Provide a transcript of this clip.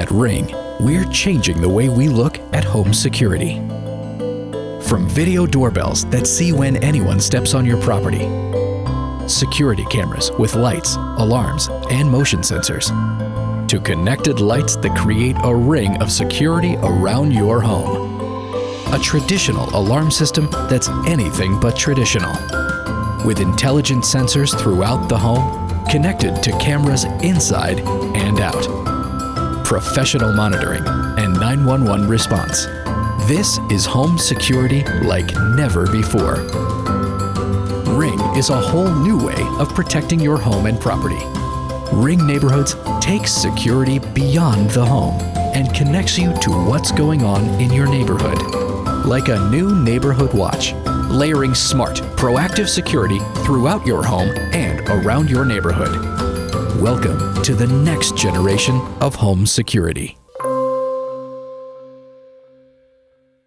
At Ring, we're changing the way we look at home security. From video doorbells that see when anyone steps on your property, security cameras with lights, alarms, and motion sensors, to connected lights that create a ring of security around your home. A traditional alarm system that's anything but traditional. With intelligent sensors throughout the home, connected to cameras inside and out. Professional monitoring and 911 response. This is home security like never before. Ring is a whole new way of protecting your home and property. Ring Neighborhoods takes security beyond the home and connects you to what's going on in your neighborhood. Like a new neighborhood watch, layering smart, proactive security throughout your home and around your neighborhood. Welcome to the next generation of home security.